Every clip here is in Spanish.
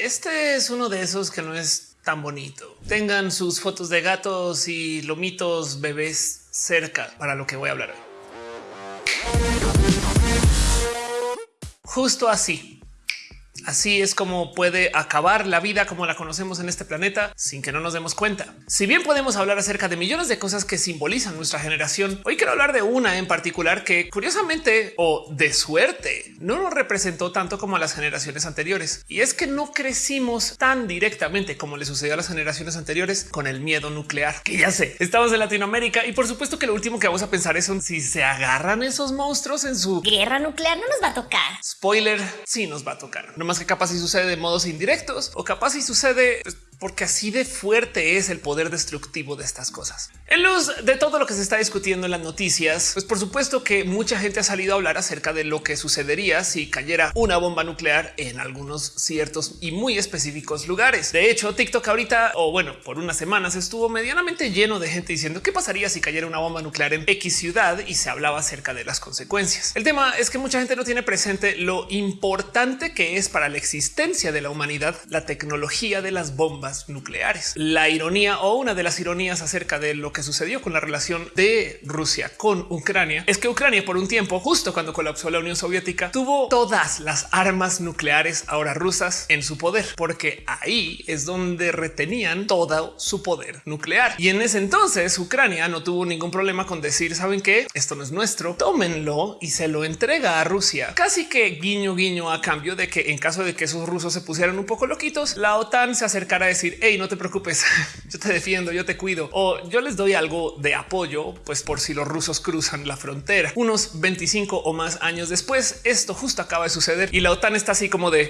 este es uno de esos que no es tan bonito. Tengan sus fotos de gatos y lomitos bebés cerca para lo que voy a hablar. Justo así Así es como puede acabar la vida como la conocemos en este planeta sin que no nos demos cuenta. Si bien podemos hablar acerca de millones de cosas que simbolizan nuestra generación, hoy quiero hablar de una en particular que curiosamente o de suerte no nos representó tanto como a las generaciones anteriores. Y es que no crecimos tan directamente como le sucedió a las generaciones anteriores con el miedo nuclear, que ya sé, estamos en Latinoamérica y por supuesto que lo último que vamos a pensar es si se agarran esos monstruos en su guerra nuclear no nos va a tocar. Spoiler, sí nos va a tocar. No más que capaz si sucede de modos indirectos o capaz si sucede pues, porque así de fuerte es el poder destructivo de estas cosas. En luz de todo lo que se está discutiendo en las noticias, pues por supuesto que mucha gente ha salido a hablar acerca de lo que sucedería si cayera una bomba nuclear en algunos ciertos y muy específicos lugares. De hecho, TikTok ahorita o bueno, por unas semanas estuvo medianamente lleno de gente diciendo qué pasaría si cayera una bomba nuclear en X ciudad y se hablaba acerca de las consecuencias. El tema es que mucha gente no tiene presente lo importante que es para la existencia de la humanidad la tecnología de las bombas nucleares. La ironía o una de las ironías acerca de lo que sucedió con la relación de Rusia con Ucrania es que Ucrania por un tiempo, justo cuando colapsó la Unión Soviética, tuvo todas las armas nucleares ahora rusas en su poder, porque ahí es donde retenían todo su poder nuclear. Y en ese entonces Ucrania no tuvo ningún problema con decir, saben que esto no es nuestro, tómenlo y se lo entrega a Rusia. Casi que guiño guiño a cambio de que en caso de que esos rusos se pusieran un poco loquitos, la OTAN se acercara a decir, hey, no te preocupes, yo te defiendo, yo te cuido o yo les doy algo de apoyo, pues por si los rusos cruzan la frontera. Unos 25 o más años después, esto justo acaba de suceder y la OTAN está así como de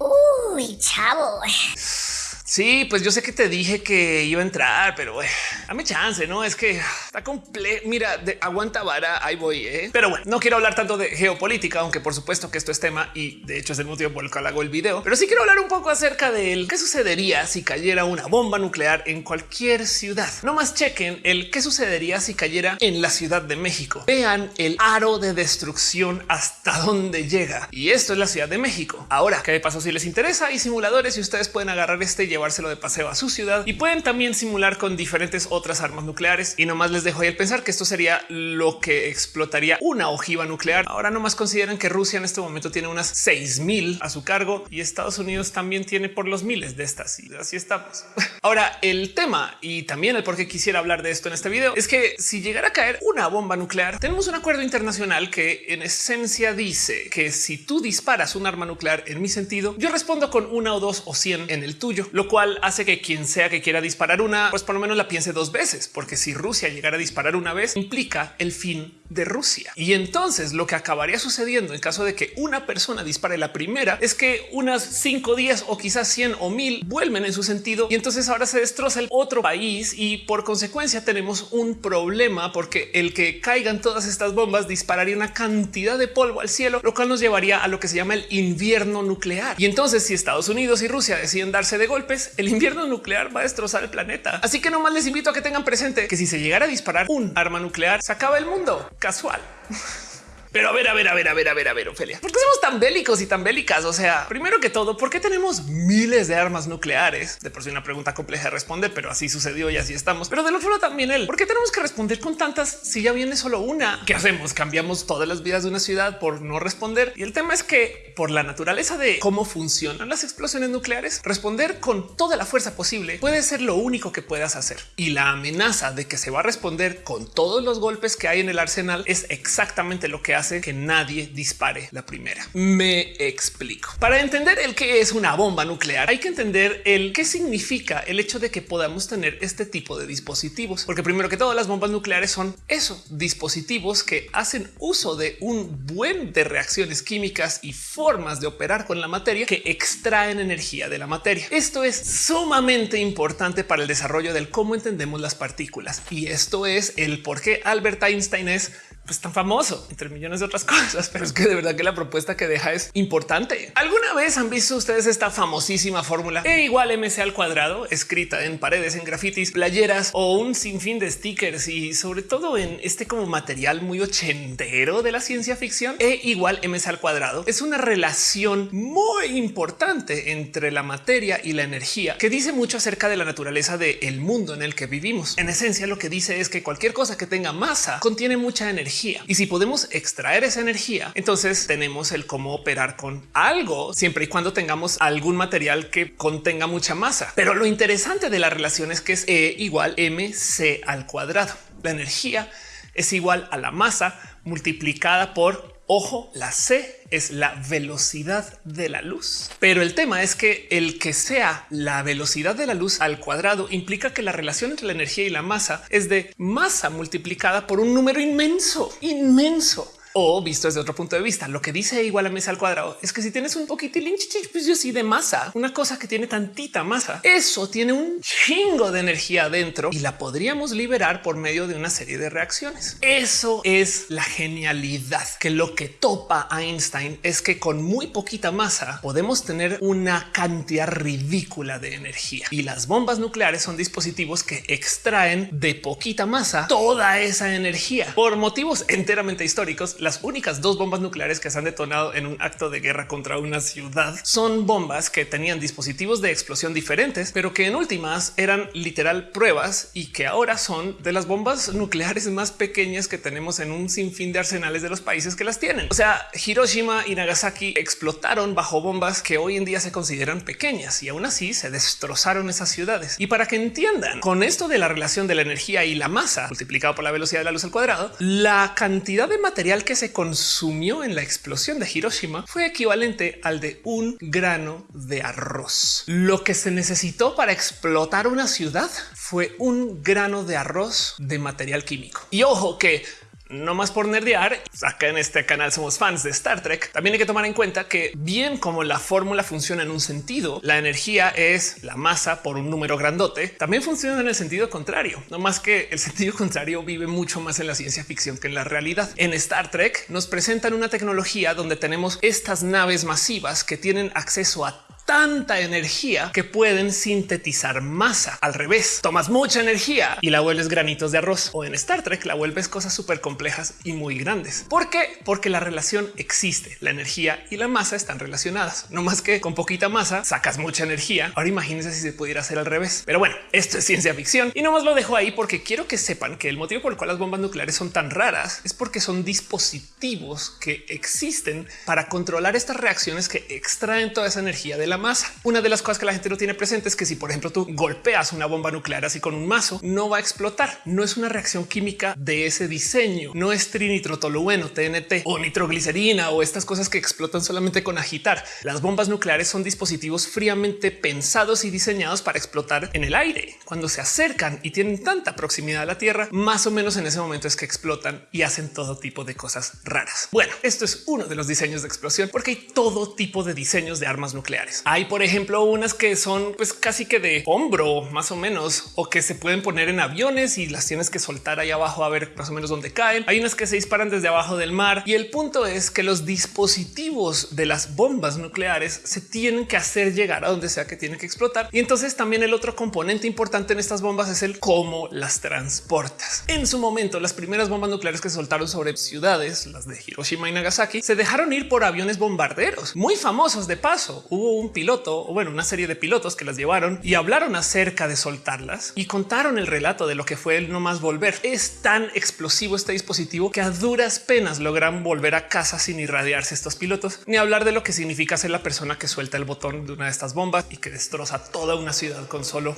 uy, chavo. Sí, pues yo sé que te dije que iba a entrar, pero dame chance, no es que está completo. Mira, de aguanta vara, ahí voy. ¿eh? Pero bueno, no quiero hablar tanto de geopolítica, aunque por supuesto que esto es tema y de hecho es el motivo por el cual hago el video, pero sí quiero hablar un poco acerca de qué sucedería si cayera una bomba nuclear en cualquier ciudad. No más chequen el qué sucedería si cayera en la Ciudad de México. Vean el aro de destrucción hasta dónde llega. Y esto es la Ciudad de México. Ahora, ¿qué pasó si les interesa? Hay simuladores y ustedes pueden agarrar este y llevárselo de paseo a su ciudad y pueden también simular con diferentes otras armas nucleares. Y nomás les dejo ahí el pensar que esto sería lo que explotaría una ojiva nuclear. Ahora nomás consideren que Rusia en este momento tiene unas 6000 a su cargo y Estados Unidos también tiene por los miles de estas. Y así estamos. Ahora el tema y también el por qué quisiera hablar de esto en este video es que si llegara a caer una bomba nuclear, tenemos un acuerdo internacional que en esencia dice que si tú disparas un arma nuclear en mi sentido, yo respondo con una o dos o 100 en el tuyo, cual hace que quien sea que quiera disparar una, pues por lo menos la piense dos veces, porque si Rusia llegara a disparar una vez, implica el fin de Rusia. Y entonces lo que acabaría sucediendo en caso de que una persona dispare la primera es que unas 5, 10 o quizás 100 o 1000 vuelven en su sentido y entonces ahora se destroza el otro país y por consecuencia tenemos un problema porque el que caigan todas estas bombas dispararía una cantidad de polvo al cielo, lo cual nos llevaría a lo que se llama el invierno nuclear. Y entonces si Estados Unidos y Rusia deciden darse de golpes, el invierno nuclear va a destrozar el planeta. Así que nomás les invito a que tengan presente que si se llegara a disparar un arma nuclear, se acaba el mundo casual. Pero a ver, a ver, a ver, a ver, a ver, a ver, Ophelia, ¿por qué somos tan bélicos y tan bélicas? O sea, primero que todo, ¿por qué tenemos miles de armas nucleares? De por sí una pregunta compleja de responder, pero así sucedió y así estamos. Pero del otro lado también él, ¿por qué tenemos que responder con tantas si ya viene solo una? ¿Qué hacemos? Cambiamos todas las vidas de una ciudad por no responder. Y el tema es que por la naturaleza de cómo funcionan las explosiones nucleares, responder con toda la fuerza posible puede ser lo único que puedas hacer. Y la amenaza de que se va a responder con todos los golpes que hay en el arsenal es exactamente lo que hace que nadie dispare la primera. Me explico. Para entender el que es una bomba nuclear, hay que entender el qué significa el hecho de que podamos tener este tipo de dispositivos, porque primero que todo las bombas nucleares son eso, dispositivos que hacen uso de un buen de reacciones químicas y formas de operar con la materia que extraen energía de la materia. Esto es sumamente importante para el desarrollo del cómo entendemos las partículas y esto es el por qué Albert Einstein es pues, tan famoso entre millones millones de otras cosas, pero es que de verdad que la propuesta que deja es importante. ¿Alguna vez han visto ustedes esta famosísima fórmula E igual MC al cuadrado escrita en paredes, en grafitis, playeras o un sinfín de stickers y sobre todo en este como material muy ochentero de la ciencia ficción? E igual MC al cuadrado es una relación muy importante entre la materia y la energía que dice mucho acerca de la naturaleza del mundo en el que vivimos. En esencia, lo que dice es que cualquier cosa que tenga masa contiene mucha energía y si podemos extraer esa energía, entonces tenemos el cómo operar con algo siempre y cuando tengamos algún material que contenga mucha masa. Pero lo interesante de la relación es que es E igual mc al cuadrado. La energía es igual a la masa multiplicada por Ojo, la C es la velocidad de la luz. Pero el tema es que el que sea la velocidad de la luz al cuadrado implica que la relación entre la energía y la masa es de masa multiplicada por un número inmenso, inmenso. O visto desde otro punto de vista, lo que dice igual a mesa al cuadrado. Es que si tienes un poquitín pues yo de masa, una cosa que tiene tantita masa, eso tiene un chingo de energía adentro y la podríamos liberar por medio de una serie de reacciones. Eso es la genialidad que lo que topa Einstein es que con muy poquita masa podemos tener una cantidad ridícula de energía. Y las bombas nucleares son dispositivos que extraen de poquita masa toda esa energía por motivos enteramente históricos las únicas dos bombas nucleares que se han detonado en un acto de guerra contra una ciudad son bombas que tenían dispositivos de explosión diferentes, pero que en últimas eran literal pruebas y que ahora son de las bombas nucleares más pequeñas que tenemos en un sinfín de arsenales de los países que las tienen. O sea, Hiroshima y Nagasaki explotaron bajo bombas que hoy en día se consideran pequeñas y aún así se destrozaron esas ciudades. Y para que entiendan con esto de la relación de la energía y la masa multiplicado por la velocidad de la luz al cuadrado, la cantidad de material que que se consumió en la explosión de Hiroshima fue equivalente al de un grano de arroz. Lo que se necesitó para explotar una ciudad fue un grano de arroz de material químico. Y ojo que no más por nerdear. Acá en este canal somos fans de Star Trek. También hay que tomar en cuenta que bien como la fórmula funciona en un sentido, la energía es la masa por un número grandote. También funciona en el sentido contrario, no más que el sentido contrario vive mucho más en la ciencia ficción que en la realidad. En Star Trek nos presentan una tecnología donde tenemos estas naves masivas que tienen acceso a tanta energía que pueden sintetizar masa. Al revés, tomas mucha energía y la vuelves granitos de arroz o en Star Trek la vuelves cosas súper complejas y muy grandes. ¿Por qué? Porque la relación existe. La energía y la masa están relacionadas. No más que con poquita masa sacas mucha energía. Ahora imagínense si se pudiera hacer al revés. Pero bueno, esto es ciencia ficción y no más lo dejo ahí porque quiero que sepan que el motivo por el cual las bombas nucleares son tan raras es porque son dispositivos que existen para controlar estas reacciones que extraen toda esa energía de la masa. Una de las cosas que la gente no tiene presente es que si por ejemplo tú golpeas una bomba nuclear así con un mazo, no va a explotar. No es una reacción química de ese diseño. No es trinitrotolueno, TNT o nitroglicerina o estas cosas que explotan solamente con agitar. Las bombas nucleares son dispositivos fríamente pensados y diseñados para explotar en el aire. Cuando se acercan y tienen tanta proximidad a la Tierra, más o menos en ese momento es que explotan y hacen todo tipo de cosas raras. Bueno, esto es uno de los diseños de explosión porque hay todo tipo de diseños de armas nucleares. Hay, por ejemplo, unas que son pues casi que de hombro más o menos o que se pueden poner en aviones y las tienes que soltar ahí abajo a ver más o menos dónde caen. Hay unas que se disparan desde abajo del mar y el punto es que los dispositivos de las bombas nucleares se tienen que hacer llegar a donde sea que tiene que explotar. Y entonces también el otro componente importante en estas bombas es el cómo las transportas. En su momento, las primeras bombas nucleares que se soltaron sobre ciudades, las de Hiroshima y Nagasaki, se dejaron ir por aviones bombarderos muy famosos. De paso, hubo un piloto o bueno, una serie de pilotos que las llevaron y hablaron acerca de soltarlas y contaron el relato de lo que fue el no más volver. Es tan explosivo este dispositivo que a duras penas logran volver a casa sin irradiarse estos pilotos, ni hablar de lo que significa ser la persona que suelta el botón de una de estas bombas y que destroza toda una ciudad con solo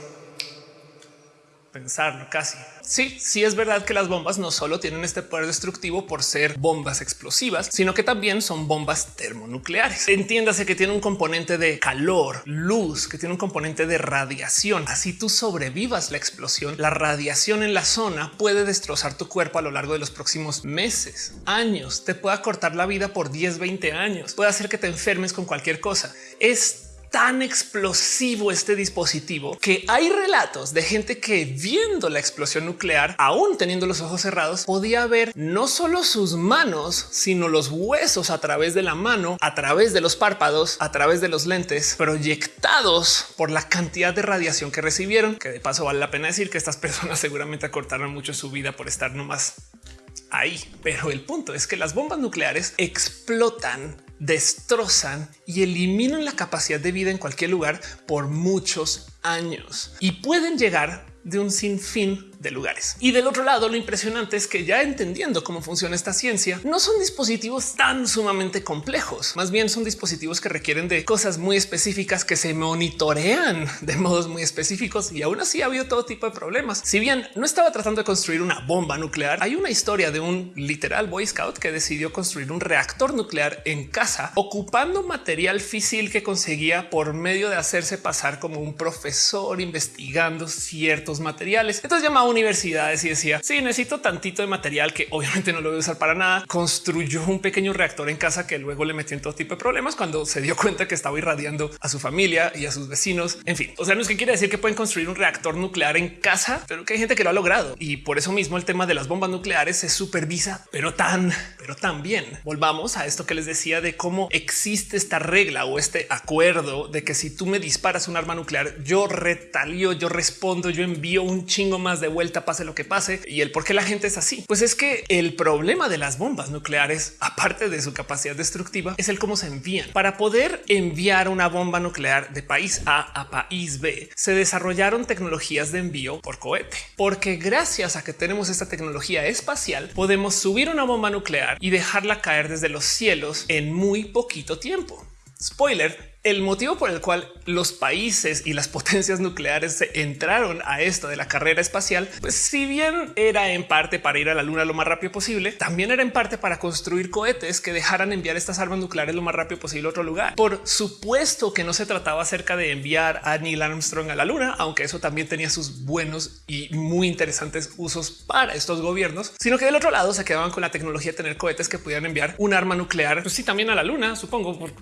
pensarlo casi. Sí, sí es verdad que las bombas no solo tienen este poder destructivo por ser bombas explosivas, sino que también son bombas termonucleares. Entiéndase que tiene un componente de calor, luz, que tiene un componente de radiación. Así tú sobrevivas la explosión, la radiación en la zona puede destrozar tu cuerpo a lo largo de los próximos meses, años, te puede cortar la vida por 10, 20 años, puede hacer que te enfermes con cualquier cosa. Es tan explosivo este dispositivo que hay relatos de gente que viendo la explosión nuclear, aún teniendo los ojos cerrados, podía ver no solo sus manos, sino los huesos a través de la mano, a través de los párpados, a través de los lentes, proyectados por la cantidad de radiación que recibieron, que de paso vale la pena decir que estas personas seguramente acortaron mucho su vida por estar nomás ahí. Pero el punto es que las bombas nucleares explotan destrozan y eliminan la capacidad de vida en cualquier lugar por muchos años. Y pueden llegar de un sinfín de lugares. Y del otro lado, lo impresionante es que ya entendiendo cómo funciona esta ciencia, no son dispositivos tan sumamente complejos. Más bien son dispositivos que requieren de cosas muy específicas que se monitorean de modos muy específicos y aún así ha habido todo tipo de problemas. Si bien no estaba tratando de construir una bomba nuclear, hay una historia de un literal Boy Scout que decidió construir un reactor nuclear en casa ocupando material físil que conseguía por medio de hacerse pasar como un profesor investigando ciertos materiales. Entonces llamaba universidades y decía sí necesito tantito de material que obviamente no lo voy a usar para nada. Construyó un pequeño reactor en casa que luego le metió en todo tipo de problemas cuando se dio cuenta que estaba irradiando a su familia y a sus vecinos. En fin, o sea, no es que quiere decir que pueden construir un reactor nuclear en casa, pero que hay gente que lo ha logrado y por eso mismo el tema de las bombas nucleares se supervisa, pero tan, pero también volvamos a esto que les decía de cómo existe esta regla o este acuerdo de que si tú me disparas un arma nuclear, yo retalio, yo respondo, yo envío un chingo más de vuelta pase lo que pase. Y el por qué la gente es así, pues es que el problema de las bombas nucleares, aparte de su capacidad destructiva, es el cómo se envían. Para poder enviar una bomba nuclear de país A a país B, se desarrollaron tecnologías de envío por cohete, porque gracias a que tenemos esta tecnología espacial, podemos subir una bomba nuclear y dejarla caer desde los cielos en muy poquito tiempo. Spoiler, el motivo por el cual los países y las potencias nucleares se entraron a esto de la carrera espacial, pues si bien era en parte para ir a la luna lo más rápido posible, también era en parte para construir cohetes que dejaran enviar estas armas nucleares lo más rápido posible a otro lugar. Por supuesto que no se trataba acerca de enviar a Neil Armstrong a la luna, aunque eso también tenía sus buenos y muy interesantes usos para estos gobiernos, sino que del otro lado se quedaban con la tecnología de tener cohetes que pudieran enviar un arma nuclear, pues sí, también a la luna, supongo.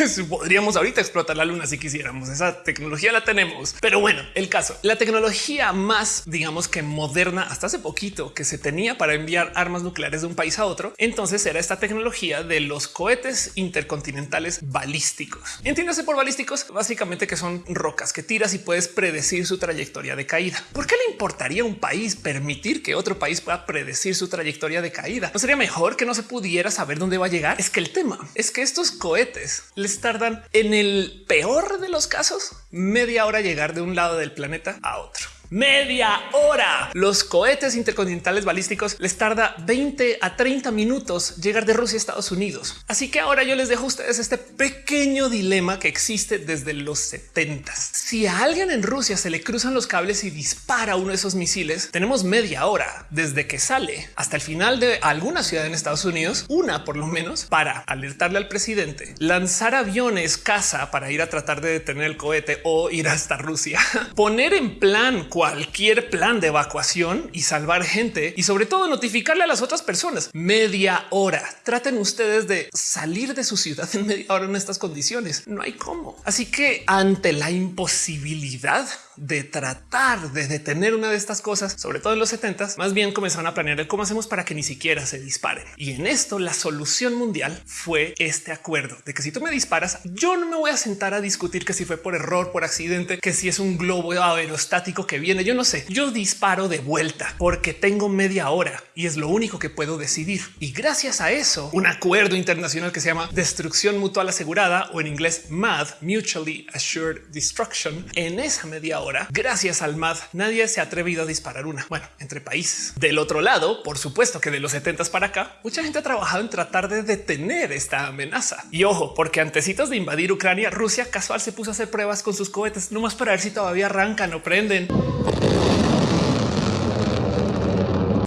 podríamos ahorita explotar la luna si quisiéramos. Esa tecnología la tenemos. Pero bueno, el caso, la tecnología más, digamos que moderna hasta hace poquito que se tenía para enviar armas nucleares de un país a otro, entonces era esta tecnología de los cohetes intercontinentales balísticos. Entiéndase por balísticos, básicamente que son rocas que tiras y puedes predecir su trayectoria de caída. ¿Por qué le importaría a un país permitir que otro país pueda predecir su trayectoria de caída? ¿No sería mejor que no se pudiera saber dónde va a llegar? Es que el tema es que estos cohetes les tardan en el peor de los casos media hora llegar de un lado del planeta a otro media hora. Los cohetes intercontinentales balísticos les tarda 20 a 30 minutos llegar de Rusia a Estados Unidos. Así que ahora yo les dejo a ustedes este pequeño dilema que existe desde los 70. Si a alguien en Rusia se le cruzan los cables y dispara uno de esos misiles, tenemos media hora desde que sale hasta el final de alguna ciudad en Estados Unidos, una por lo menos, para alertarle al presidente, lanzar aviones casa para ir a tratar de detener el cohete o ir hasta Rusia, poner en plan cualquier plan de evacuación y salvar gente y sobre todo notificarle a las otras personas. Media hora. Traten ustedes de salir de su ciudad en media hora en estas condiciones. No hay cómo. Así que ante la imposibilidad de tratar de detener una de estas cosas, sobre todo en los 70 más bien comenzaron a planear cómo hacemos para que ni siquiera se dispare. Y en esto la solución mundial fue este acuerdo de que si tú me disparas, yo no me voy a sentar a discutir que si fue por error, por accidente, que si es un globo aerostático que viene, yo no sé, yo disparo de vuelta porque tengo media hora y es lo único que puedo decidir. Y gracias a eso, un acuerdo internacional que se llama destrucción mutual asegurada o en inglés MAD, Mutually Assured Destruction, en esa media hora gracias al MAD, nadie se ha atrevido a disparar una. Bueno, entre países. Del otro lado, por supuesto que de los 70 para acá, mucha gente ha trabajado en tratar de detener esta amenaza. Y ojo, porque antecitos de invadir Ucrania, Rusia casual se puso a hacer pruebas con sus cohetes, no más para ver si todavía arrancan o prenden.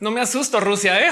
No me asusto, Rusia. ¿eh?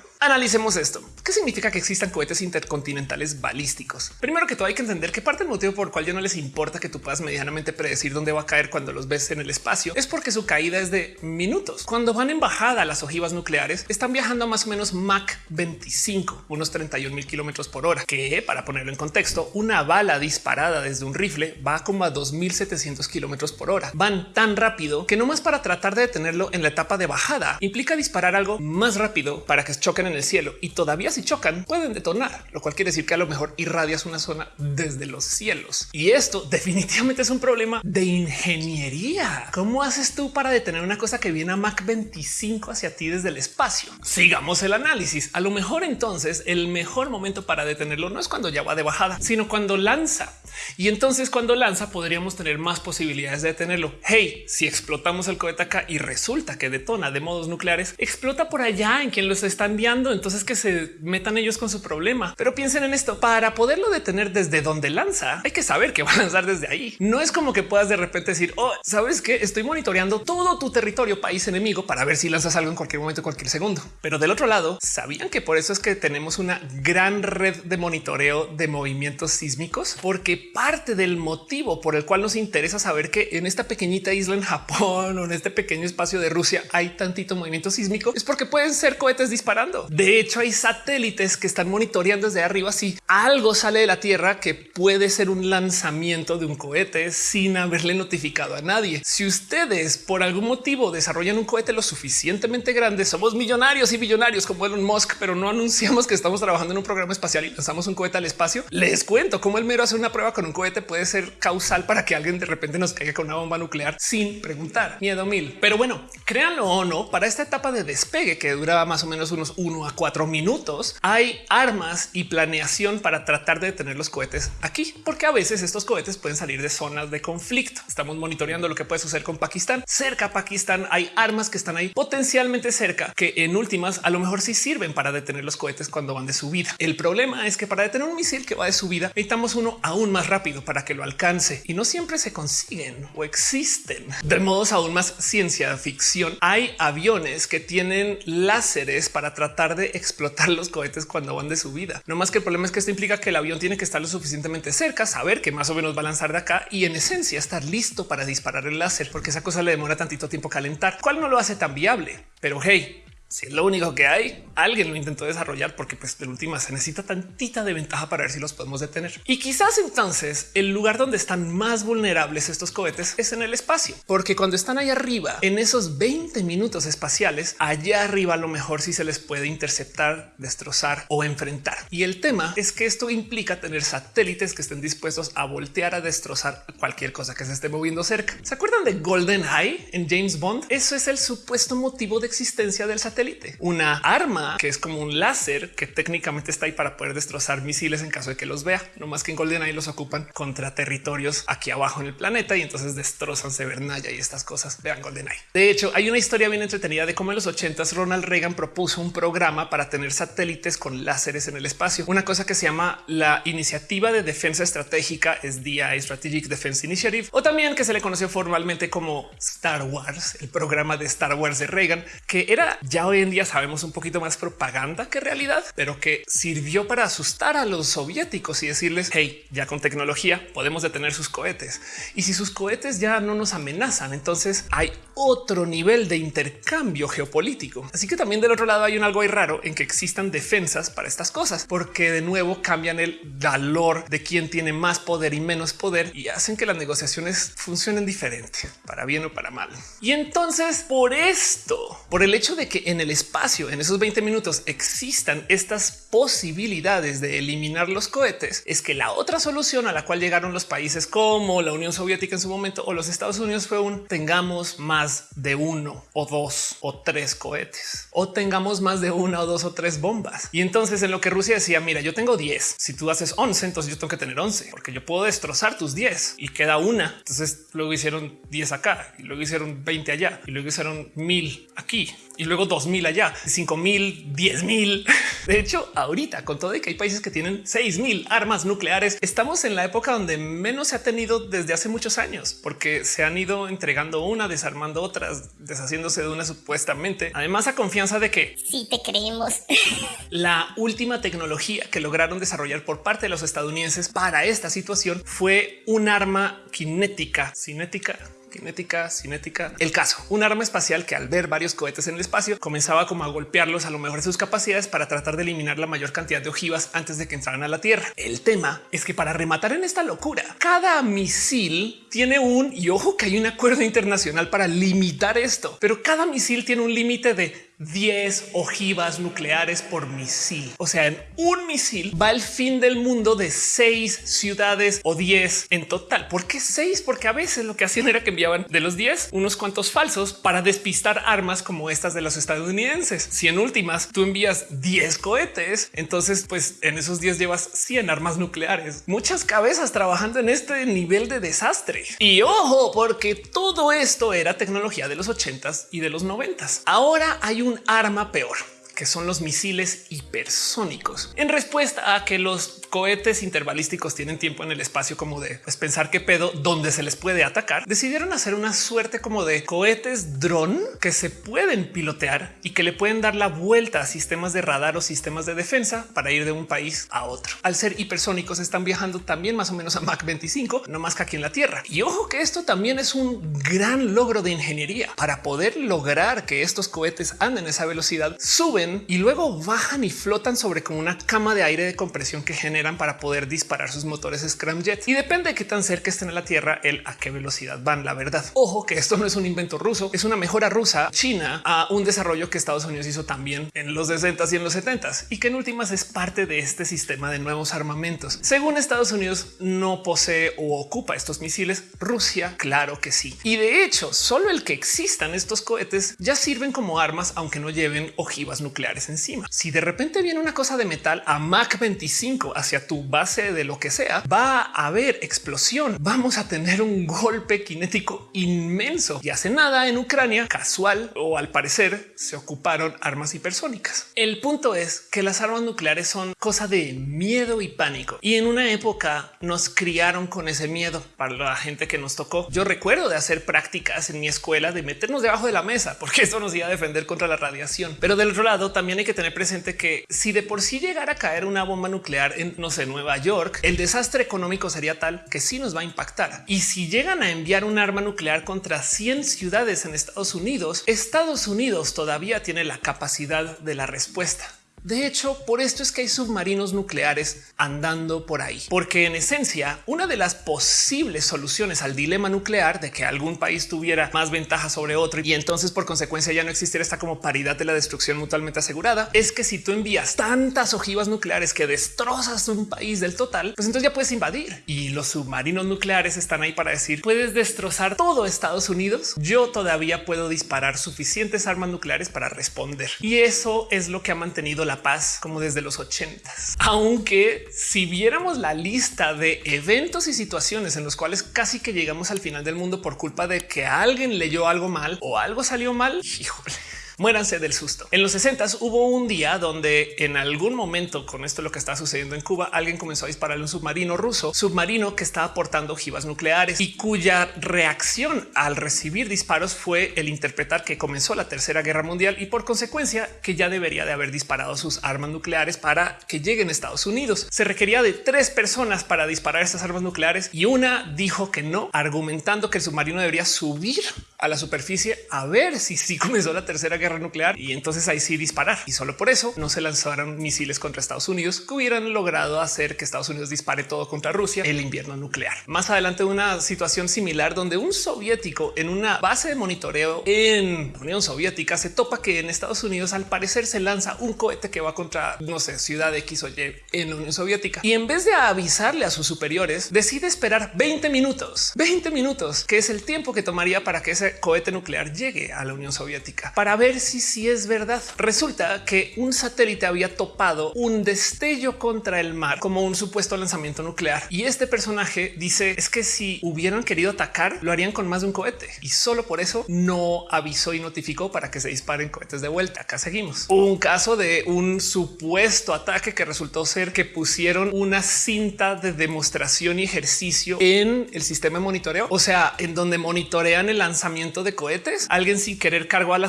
Analicemos esto. ¿Qué significa que existan cohetes intercontinentales balísticos? Primero que todo hay que entender que parte del motivo por el cual ya no les importa que tú puedas medianamente predecir dónde va a caer cuando los ves en el espacio es porque su caída es de minutos. Cuando van en bajada las ojivas nucleares están viajando a más o menos Mach 25, unos 31 mil kilómetros por hora, que para ponerlo en contexto, una bala disparada desde un rifle va como a 2700 kilómetros por hora. Van tan rápido que no más para tratar de detenerlo en la etapa de bajada implica disparar algo más rápido para que choquen en el cielo y todavía si chocan pueden detonar, lo cual quiere decir que a lo mejor irradias una zona desde los cielos. Y esto definitivamente es un problema de ingeniería. ¿Cómo haces tú para detener una cosa que viene a Mach 25 hacia ti desde el espacio? Sigamos el análisis. A lo mejor entonces el mejor momento para detenerlo no es cuando ya va de bajada, sino cuando lanza. Y entonces cuando lanza podríamos tener más posibilidades de detenerlo. Hey, si explotamos el cohete acá y resulta que detona de modos nucleares, explota por allá en quien los está enviando. Entonces que se metan ellos con su problema. Pero piensen en esto para poderlo detener desde donde lanza. Hay que saber que va a lanzar desde ahí. No es como que puedas de repente decir, oh, sabes que estoy monitoreando todo tu territorio país enemigo para ver si lanzas algo en cualquier momento, cualquier segundo. Pero del otro lado, sabían que por eso es que tenemos una gran red de monitoreo de movimientos sísmicos, porque parte del motivo por el cual nos interesa saber que en esta pequeñita isla en Japón o en este pequeño espacio de Rusia hay tantito movimiento sísmico es porque pueden ser cohetes disparando. De hecho, hay satélites que están monitoreando desde arriba si algo sale de la Tierra que puede ser un lanzamiento de un cohete sin haberle notificado a nadie. Si ustedes por algún motivo desarrollan un cohete lo suficientemente grande, somos millonarios y billonarios como Elon Musk, pero no anunciamos que estamos trabajando en un programa espacial y lanzamos un cohete al espacio. Les cuento cómo el mero hacer una prueba con un cohete puede ser causal para que alguien de repente nos caiga con una bomba nuclear sin preguntar. Miedo mil. Pero bueno, créanlo o no, para esta etapa de despegue que duraba más o menos unos uno a cuatro minutos, hay armas y planeación para tratar de detener los cohetes aquí, porque a veces estos cohetes pueden salir de zonas de conflicto. Estamos monitoreando lo que puede suceder con Pakistán. Cerca a Pakistán hay armas que están ahí potencialmente cerca, que en últimas a lo mejor sí sirven para detener los cohetes cuando van de subida. El problema es que para detener un misil que va de subida necesitamos uno aún más rápido para que lo alcance y no siempre se consiguen o existen. De modos aún más ciencia ficción, hay aviones que tienen láseres para tratar de explotar los cohetes cuando van de subida. No más que el problema es que esto implica que el avión tiene que estar lo suficientemente cerca, saber que más o menos va a lanzar de acá y en esencia estar listo para disparar el láser, porque esa cosa le demora tantito tiempo calentar, cual no lo hace tan viable. Pero hey, si es lo único que hay, alguien lo intentó desarrollar porque pues de última se necesita tantita de ventaja para ver si los podemos detener. Y quizás entonces el lugar donde están más vulnerables estos cohetes es en el espacio, porque cuando están ahí arriba, en esos 20 minutos espaciales, allá arriba a lo mejor sí se les puede interceptar, destrozar o enfrentar. Y el tema es que esto implica tener satélites que estén dispuestos a voltear a destrozar cualquier cosa que se esté moviendo cerca. ¿Se acuerdan de Golden Eye en James Bond? Eso es el supuesto motivo de existencia del satélite una arma que es como un láser que técnicamente está ahí para poder destrozar misiles en caso de que los vea. No más que en GoldenEye los ocupan contra territorios aquí abajo en el planeta y entonces destrozan Severnaya y estas cosas. Vean GoldenEye. De hecho, hay una historia bien entretenida de cómo en los 80 Ronald Reagan propuso un programa para tener satélites con láseres en el espacio. Una cosa que se llama la Iniciativa de Defensa Estratégica, es DI Strategic Defense Initiative, o también que se le conoció formalmente como Star Wars, el programa de Star Wars de Reagan, que era ya hoy en día sabemos un poquito más propaganda que realidad, pero que sirvió para asustar a los soviéticos y decirles, hey, ya con tecnología podemos detener sus cohetes. Y si sus cohetes ya no nos amenazan, entonces hay otro nivel de intercambio geopolítico. Así que también del otro lado hay un algo raro en que existan defensas para estas cosas, porque de nuevo cambian el valor de quién tiene más poder y menos poder y hacen que las negociaciones funcionen diferente, para bien o para mal. Y entonces por esto, por el hecho de que en el espacio, en esos 20 minutos existan estas posibilidades de eliminar los cohetes, es que la otra solución a la cual llegaron los países como la Unión Soviética en su momento o los Estados Unidos fue un tengamos más de uno o dos o tres cohetes o tengamos más de una o dos o tres bombas. Y entonces en lo que Rusia decía, mira, yo tengo 10, si tú haces 11, entonces yo tengo que tener 11 porque yo puedo destrozar tus 10 y queda una. Entonces luego hicieron 10 acá y luego hicieron 20 allá y luego hicieron mil aquí y luego 2000 allá, 5000, 10 mil. De hecho, ahorita, con todo y que hay países que tienen 6000 armas nucleares, estamos en la época donde menos se ha tenido desde hace muchos años, porque se han ido entregando una, desarmando otras, deshaciéndose de una supuestamente. Además, a confianza de que sí te creemos. la última tecnología que lograron desarrollar por parte de los estadounidenses para esta situación fue un arma cinética, cinética, cinética, cinética. El caso, un arma espacial que al ver varios cohetes en el espacio comenzaba como a golpearlos a lo mejor sus capacidades para tratar de eliminar la mayor cantidad de ojivas antes de que entraran a la Tierra. El tema es que para rematar en esta locura, cada misil tiene un y ojo que hay un acuerdo internacional para limitar esto, pero cada misil tiene un límite de 10 ojivas nucleares por misil. O sea, en un misil va el fin del mundo de seis ciudades o 10 en total. ¿Por qué seis? Porque a veces lo que hacían era que enviaban de los 10 unos cuantos falsos para despistar armas como estas de los estadounidenses. Si en últimas tú envías 10 cohetes, entonces pues en esos 10 llevas 100 armas nucleares. Muchas cabezas trabajando en este nivel de desastre. Y ojo, porque todo esto era tecnología de los 80s y de los 90s. Ahora hay un arma peor que son los misiles hipersónicos. En respuesta a que los cohetes intervalísticos tienen tiempo en el espacio como de pues, pensar qué pedo donde se les puede atacar, decidieron hacer una suerte como de cohetes dron que se pueden pilotear y que le pueden dar la vuelta a sistemas de radar o sistemas de defensa para ir de un país a otro. Al ser hipersónicos están viajando también más o menos a Mach 25, no más que aquí en la Tierra. Y ojo que esto también es un gran logro de ingeniería para poder lograr que estos cohetes anden a esa velocidad, suben y luego bajan y flotan sobre como una cama de aire de compresión que genera para poder disparar sus motores scramjet y depende de qué tan cerca estén a la Tierra, el a qué velocidad van. La verdad, ojo que esto no es un invento ruso, es una mejora rusa china a un desarrollo que Estados Unidos hizo también en los 60 y en los 70 y que en últimas es parte de este sistema de nuevos armamentos. Según Estados Unidos, no posee o ocupa estos misiles. Rusia, claro que sí. Y de hecho, solo el que existan estos cohetes ya sirven como armas, aunque no lleven ojivas nucleares encima. Si de repente viene una cosa de metal a Mach 25 hacia tu base de lo que sea, va a haber explosión. Vamos a tener un golpe cinético inmenso y hace nada en Ucrania casual o al parecer se ocuparon armas hipersónicas. El punto es que las armas nucleares son cosa de miedo y pánico y en una época nos criaron con ese miedo para la gente que nos tocó. Yo recuerdo de hacer prácticas en mi escuela de meternos debajo de la mesa porque eso nos iba a defender contra la radiación. Pero del otro lado también hay que tener presente que si de por sí llegara a caer una bomba nuclear en no sé, Nueva York, el desastre económico sería tal que sí nos va a impactar. Y si llegan a enviar un arma nuclear contra 100 ciudades en Estados Unidos, Estados Unidos todavía tiene la capacidad de la respuesta. De hecho, por esto es que hay submarinos nucleares andando por ahí, porque en esencia, una de las posibles soluciones al dilema nuclear de que algún país tuviera más ventaja sobre otro y entonces por consecuencia ya no existiera esta como paridad de la destrucción mutuamente asegurada, es que si tú envías tantas ojivas nucleares que destrozas un país del total, pues entonces ya puedes invadir. Y los submarinos nucleares están ahí para decir puedes destrozar todo Estados Unidos. Yo todavía puedo disparar suficientes armas nucleares para responder. Y eso es lo que ha mantenido la paz como desde los ochentas. Aunque si viéramos la lista de eventos y situaciones en los cuales casi que llegamos al final del mundo por culpa de que alguien leyó algo mal o algo salió mal, híjole muéranse del susto. En los 60 hubo un día donde en algún momento con esto lo que está sucediendo en Cuba, alguien comenzó a dispararle un submarino ruso, submarino que estaba portando ojivas nucleares y cuya reacción al recibir disparos fue el interpretar que comenzó la tercera guerra mundial y por consecuencia que ya debería de haber disparado sus armas nucleares para que lleguen a Estados Unidos. Se requería de tres personas para disparar estas armas nucleares y una dijo que no, argumentando que el submarino debería subir a la superficie a ver si sí comenzó la tercera guerra nuclear y entonces ahí sí disparar. Y solo por eso no se lanzaron misiles contra Estados Unidos que hubieran logrado hacer que Estados Unidos dispare todo contra Rusia el invierno nuclear. Más adelante una situación similar donde un soviético en una base de monitoreo en la Unión Soviética se topa que en Estados Unidos al parecer se lanza un cohete que va contra no sé ciudad X o Y en la Unión Soviética y en vez de avisarle a sus superiores decide esperar 20 minutos, 20 minutos que es el tiempo que tomaría para que ese cohete nuclear llegue a la Unión Soviética para ver ver si es verdad. Resulta que un satélite había topado un destello contra el mar como un supuesto lanzamiento nuclear. Y este personaje dice es que si hubieran querido atacar, lo harían con más de un cohete y solo por eso no avisó y notificó para que se disparen cohetes de vuelta. Acá seguimos. Un caso de un supuesto ataque que resultó ser que pusieron una cinta de demostración y ejercicio en el sistema de monitoreo, o sea, en donde monitorean el lanzamiento de cohetes. Alguien sin querer cargó a la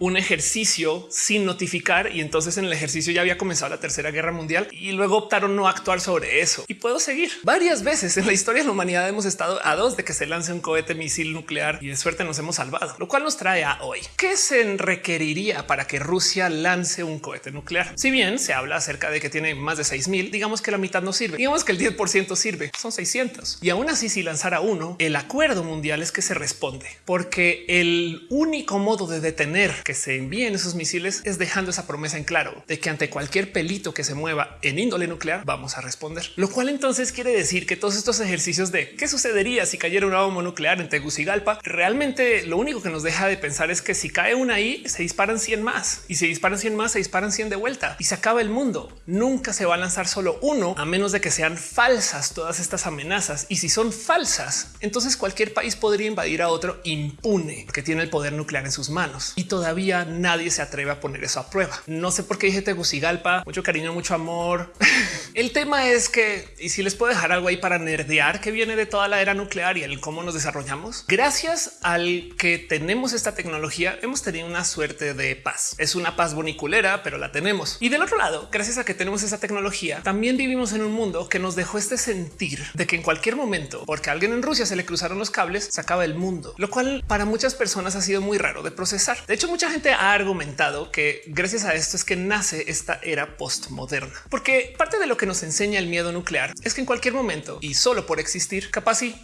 un ejercicio sin notificar y entonces en el ejercicio ya había comenzado la tercera guerra mundial y luego optaron no actuar sobre eso. Y puedo seguir varias veces en la historia de la humanidad hemos estado a dos de que se lance un cohete misil nuclear y de suerte nos hemos salvado, lo cual nos trae a hoy. ¿Qué se requeriría para que Rusia lance un cohete nuclear? Si bien se habla acerca de que tiene más de 6000, digamos que la mitad no sirve. Digamos que el 10% sirve, son 600. Y aún así, si lanzara uno, el acuerdo mundial es que se responde, porque el único modo de detener que se envíen esos misiles es dejando esa promesa en claro de que ante cualquier pelito que se mueva en índole nuclear vamos a responder. Lo cual entonces quiere decir que todos estos ejercicios de qué sucedería si cayera una bomba nuclear en Tegucigalpa realmente lo único que nos deja de pensar es que si cae una ahí se disparan 100 más y si disparan 100 más se disparan 100 de vuelta y se acaba el mundo. Nunca se va a lanzar solo uno a menos de que sean falsas todas estas amenazas y si son falsas, entonces cualquier país podría invadir a otro impune que tiene el poder nuclear en sus manos y todavía nadie se atreve a poner eso a prueba. No sé por qué dije Tegucigalpa, mucho cariño, mucho amor. el tema es que y si les puedo dejar algo ahí para nerdear que viene de toda la era nuclear y el cómo nos desarrollamos, gracias al que tenemos esta tecnología, hemos tenido una suerte de paz. Es una paz boniculera, pero la tenemos. Y del otro lado, gracias a que tenemos esa tecnología, también vivimos en un mundo que nos dejó este sentir de que en cualquier momento, porque a alguien en Rusia se le cruzaron los cables, se acaba el mundo, lo cual para muchas personas ha sido muy raro de procesar. Hecho, mucha gente ha argumentado que gracias a esto es que nace esta era postmoderna, porque parte de lo que nos enseña el miedo nuclear es que en cualquier momento y solo por existir, capaz y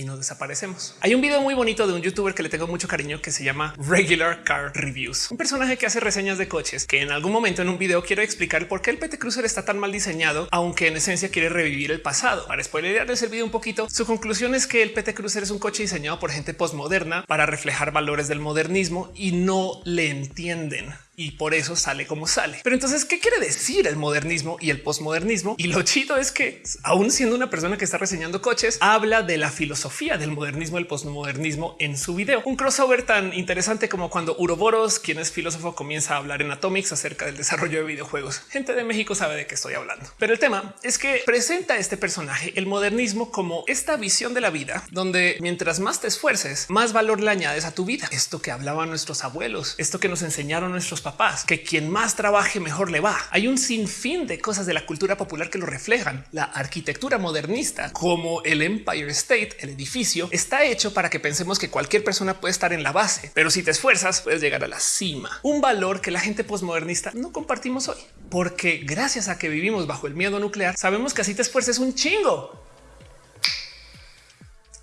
y nos desaparecemos. Hay un video muy bonito de un youtuber que le tengo mucho cariño que se llama Regular Car Reviews, un personaje que hace reseñas de coches que en algún momento en un video quiero explicar por qué el PT Cruiser está tan mal diseñado, aunque en esencia quiere revivir el pasado. Para spoilerarles el video un poquito, su conclusión es que el PT Cruiser es un coche diseñado por gente postmoderna para reflejar valores del modernismo y no le entienden y por eso sale como sale. Pero entonces, ¿qué quiere decir el modernismo y el posmodernismo? Y lo chido es que aún siendo una persona que está reseñando coches, habla de la filosofía del modernismo, el posmodernismo en su video. Un crossover tan interesante como cuando Uroboros, quien es filósofo, comienza a hablar en Atomics acerca del desarrollo de videojuegos. Gente de México sabe de qué estoy hablando. Pero el tema es que presenta este personaje el modernismo como esta visión de la vida donde mientras más te esfuerces, más valor le añades a tu vida. Esto que hablaban nuestros abuelos, esto que nos enseñaron nuestros papás papás, que quien más trabaje mejor le va. Hay un sinfín de cosas de la cultura popular que lo reflejan. La arquitectura modernista, como el Empire State, el edificio, está hecho para que pensemos que cualquier persona puede estar en la base, pero si te esfuerzas puedes llegar a la cima. Un valor que la gente posmodernista no compartimos hoy, porque gracias a que vivimos bajo el miedo nuclear, sabemos que así te esfuerces un chingo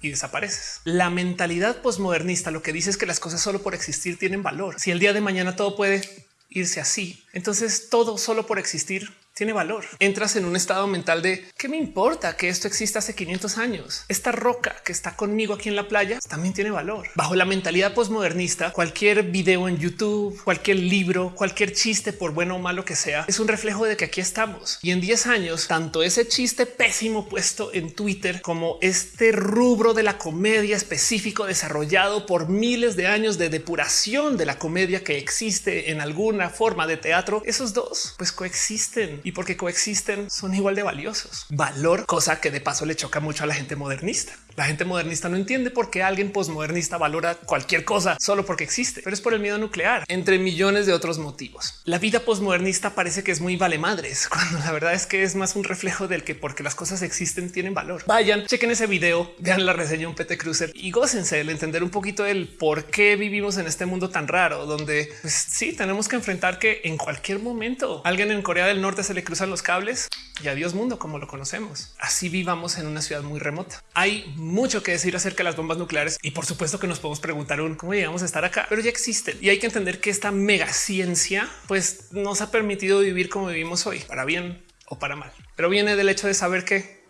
y desapareces. La mentalidad posmodernista lo que dice es que las cosas solo por existir tienen valor. Si el día de mañana todo puede irse así, entonces todo solo por existir tiene valor. Entras en un estado mental de qué me importa que esto exista hace 500 años. Esta roca que está conmigo aquí en la playa también tiene valor. Bajo la mentalidad posmodernista, cualquier video en YouTube, cualquier libro, cualquier chiste, por bueno o malo que sea, es un reflejo de que aquí estamos. Y en 10 años, tanto ese chiste pésimo puesto en Twitter como este rubro de la comedia específico desarrollado por miles de años de depuración de la comedia que existe en alguna forma de teatro, esos dos pues coexisten y porque coexisten son igual de valiosos. Valor, cosa que de paso le choca mucho a la gente modernista. La gente modernista no entiende por qué alguien posmodernista valora cualquier cosa solo porque existe, pero es por el miedo nuclear, entre millones de otros motivos. La vida posmodernista parece que es muy vale madres, cuando la verdad es que es más un reflejo del que porque las cosas existen tienen valor. Vayan, chequen ese video, vean la reseña un PT Cruiser y gócense el entender un poquito el por qué vivimos en este mundo tan raro, donde pues, sí tenemos que enfrentar que en cualquier momento alguien en Corea del Norte se le cruzan los cables y adiós mundo como lo conocemos. Así vivamos en una ciudad muy remota. Hay mucho que decir acerca de las bombas nucleares y por supuesto que nos podemos preguntar un cómo llegamos a estar acá, pero ya existen y hay que entender que esta mega ciencia pues nos ha permitido vivir como vivimos hoy, para bien o para mal, pero viene del hecho de saber que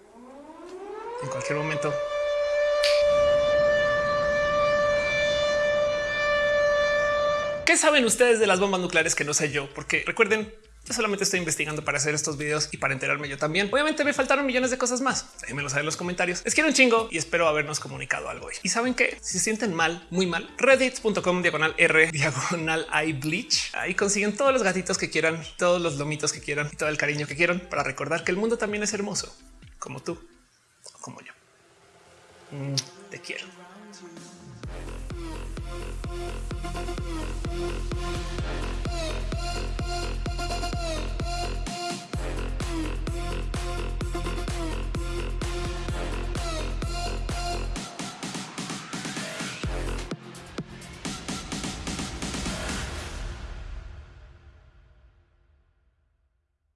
en cualquier momento ¿Qué saben ustedes de las bombas nucleares que no sé yo? Porque recuerden, yo solamente estoy investigando para hacer estos videos y para enterarme yo también. Obviamente me faltaron millones de cosas más. Déjenmelo saber en los comentarios. Les quiero un chingo y espero habernos comunicado algo hoy. Y saben que si se sienten mal, muy mal, reddit.com diagonal R diagonal I bleach. Ahí consiguen todos los gatitos que quieran, todos los lomitos que quieran y todo el cariño que quieran para recordar que el mundo también es hermoso, como tú, como yo. Mm, te quiero.